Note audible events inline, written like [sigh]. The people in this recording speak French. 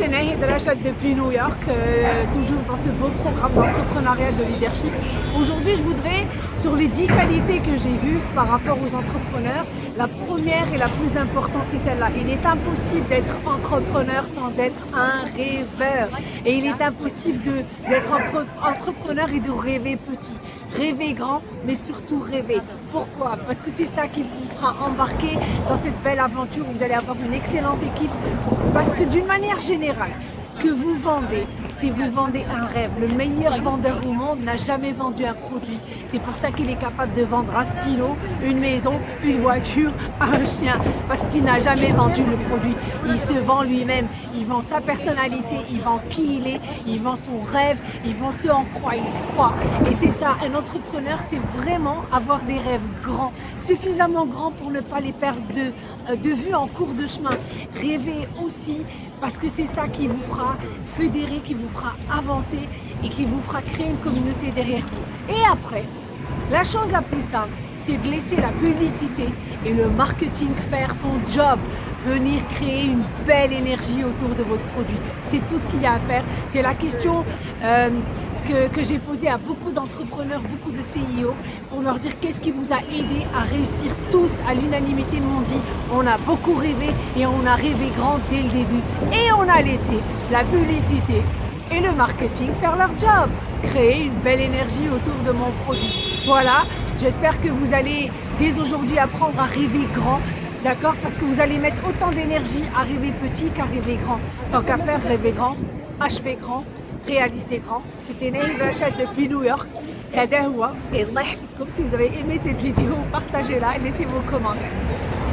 c'est Nahid Rachad depuis New York, euh, toujours dans ce beau programme d'entrepreneuriat de leadership. Aujourd'hui, je voudrais, sur les 10 qualités que j'ai vues par rapport aux entrepreneurs, la première et la plus importante, c'est celle-là. Il est impossible d'être entrepreneur sans être un rêveur. Et il est impossible d'être entrepreneur et de rêver petit. Rêver grand, mais surtout rêver. Pourquoi? Parce que c'est ça qui vous fera embarquer dans cette belle aventure. Vous allez avoir une excellente équipe. Parce que d'une manière générale, ce que vous vendez, c'est vous vendez un rêve. Le meilleur vendeur au monde n'a jamais vendu un produit. C'est pour ça qu'il est capable de vendre un stylo, une maison, une voiture, [laughs] un chien. Parce qu'il n'a jamais vendu le produit. Il se vend lui-même. Il vend sa personnalité, il vend qui il est, il vend son rêve, il vend ce en quoi il croit. Et c'est ça, un entrepreneur, c'est vraiment avoir des rêves grands, suffisamment grands pour ne pas les perdre de, euh, de vue en cours de chemin. Rêver aussi parce que c'est ça qui vous fera fédérer, qui vous fera avancer et qui vous fera créer une communauté derrière vous. Et après, la chose la plus simple, c'est de laisser la publicité et le marketing faire son job venir créer une belle énergie autour de votre produit. C'est tout ce qu'il y a à faire. C'est la question euh, que, j'ai posée à beaucoup d'entrepreneurs, beaucoup de CIO, pour leur dire qu'est-ce qui vous a aidé à réussir tous à l'unanimité m'ont dit on a beaucoup rêvé et on a rêvé grand dès le début. Et on a laissé la publicité et le marketing faire leur job, créer une belle énergie autour de mon produit. Voilà, j'espère que vous allez dès aujourd'hui apprendre à rêver grand, D'accord Parce que vous allez mettre autant d'énergie à rêver petit qu'à rêver grand. Tant qu'à faire, rêver grand, achever grand, réaliser grand. C'était Naïve Hachette depuis New York. Et si vous avez aimé cette vidéo, partagez-la et laissez vos commentaires.